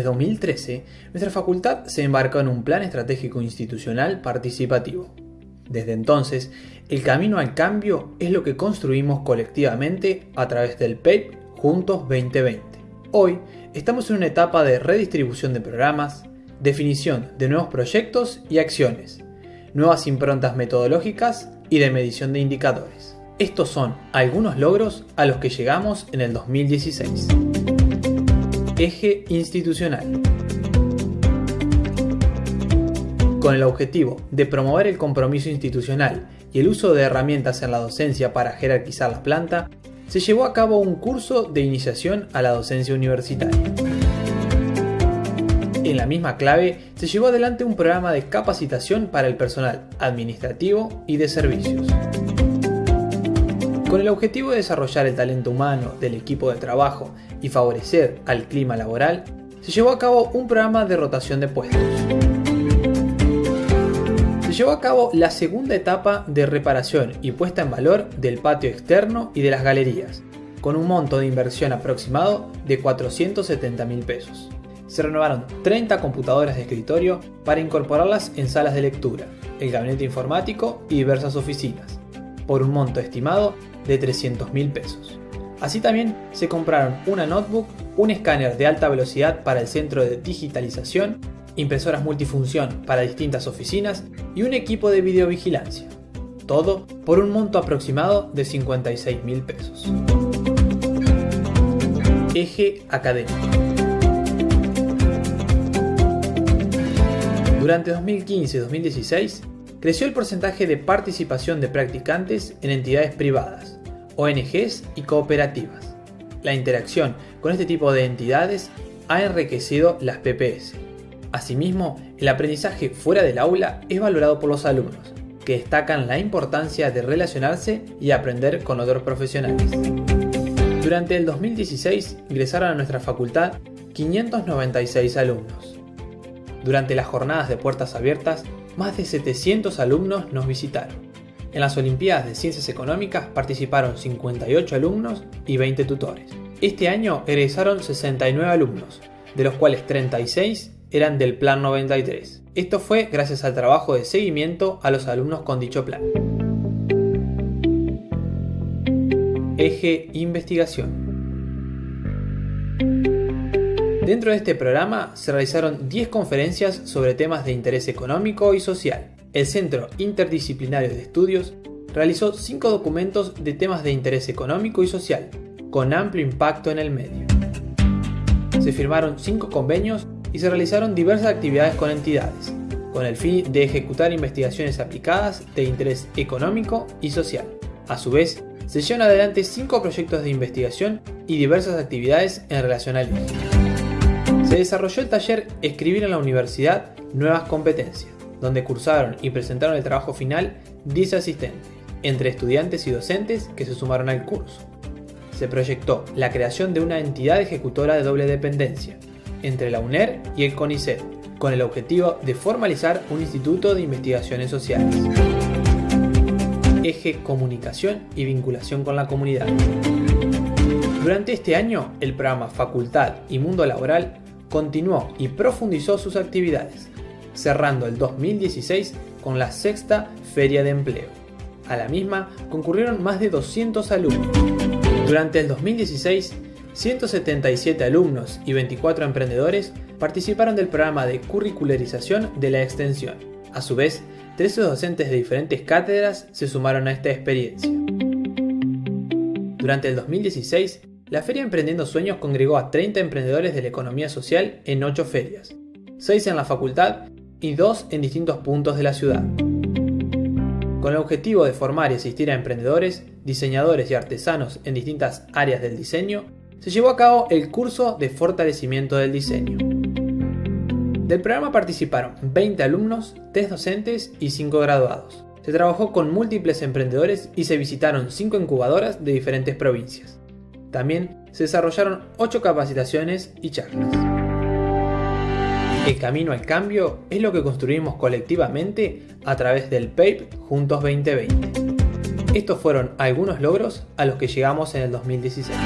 Desde 2013, nuestra facultad se embarcó en un plan estratégico institucional participativo. Desde entonces, el camino al cambio es lo que construimos colectivamente a través del PEP Juntos 2020. Hoy estamos en una etapa de redistribución de programas, definición de nuevos proyectos y acciones, nuevas improntas metodológicas y de medición de indicadores. Estos son algunos logros a los que llegamos en el 2016. Eje institucional. Con el objetivo de promover el compromiso institucional y el uso de herramientas en la docencia para jerarquizar la planta, se llevó a cabo un curso de iniciación a la docencia universitaria. En la misma clave, se llevó adelante un programa de capacitación para el personal administrativo y de servicios. Con el objetivo de desarrollar el talento humano del equipo de trabajo y favorecer al clima laboral, se llevó a cabo un programa de rotación de puestos llevó a cabo la segunda etapa de reparación y puesta en valor del patio externo y de las galerías, con un monto de inversión aproximado de 470 mil pesos. Se renovaron 30 computadoras de escritorio para incorporarlas en salas de lectura, el gabinete informático y diversas oficinas, por un monto estimado de 300 mil pesos. Así también se compraron una notebook, un escáner de alta velocidad para el centro de digitalización impresoras multifunción para distintas oficinas y un equipo de videovigilancia. Todo por un monto aproximado de 56 mil pesos. Eje académico. Durante 2015-2016 creció el porcentaje de participación de practicantes en entidades privadas, ONGs y cooperativas. La interacción con este tipo de entidades ha enriquecido las PPS Asimismo, el aprendizaje fuera del aula es valorado por los alumnos, que destacan la importancia de relacionarse y aprender con otros profesionales. Durante el 2016 ingresaron a nuestra facultad 596 alumnos. Durante las jornadas de puertas abiertas, más de 700 alumnos nos visitaron. En las Olimpiadas de Ciencias Económicas participaron 58 alumnos y 20 tutores. Este año egresaron 69 alumnos, de los cuales 36 eran del Plan 93. Esto fue gracias al trabajo de seguimiento a los alumnos con dicho plan. Eje Investigación. Dentro de este programa se realizaron 10 conferencias sobre temas de interés económico y social. El Centro Interdisciplinario de Estudios realizó 5 documentos de temas de interés económico y social, con amplio impacto en el medio. Se firmaron 5 convenios y se realizaron diversas actividades con entidades, con el fin de ejecutar investigaciones aplicadas de interés económico y social. A su vez, se llevan adelante cinco proyectos de investigación y diversas actividades en relación al INE. Se desarrolló el taller Escribir en la Universidad Nuevas Competencias, donde cursaron y presentaron el trabajo final 10 asistentes, entre estudiantes y docentes que se sumaron al curso. Se proyectó la creación de una entidad ejecutora de doble dependencia, entre la UNER y el CONICET, con el objetivo de formalizar un instituto de investigaciones sociales. Eje Comunicación y Vinculación con la Comunidad. Durante este año, el programa Facultad y Mundo Laboral continuó y profundizó sus actividades, cerrando el 2016 con la sexta Feria de Empleo. A la misma concurrieron más de 200 alumnos. Durante el 2016 177 alumnos y 24 emprendedores participaron del programa de curricularización de la extensión. A su vez, 13 docentes de diferentes cátedras se sumaron a esta experiencia. Durante el 2016, la Feria Emprendiendo Sueños congregó a 30 emprendedores de la economía social en 8 ferias, 6 en la facultad y 2 en distintos puntos de la ciudad. Con el objetivo de formar y asistir a emprendedores, diseñadores y artesanos en distintas áreas del diseño, se llevó a cabo el curso de fortalecimiento del diseño. Del programa participaron 20 alumnos, 3 docentes y 5 graduados. Se trabajó con múltiples emprendedores y se visitaron 5 incubadoras de diferentes provincias. También se desarrollaron 8 capacitaciones y charlas. El camino al cambio es lo que construimos colectivamente a través del PAPE Juntos 2020. Estos fueron algunos logros a los que llegamos en el 2016.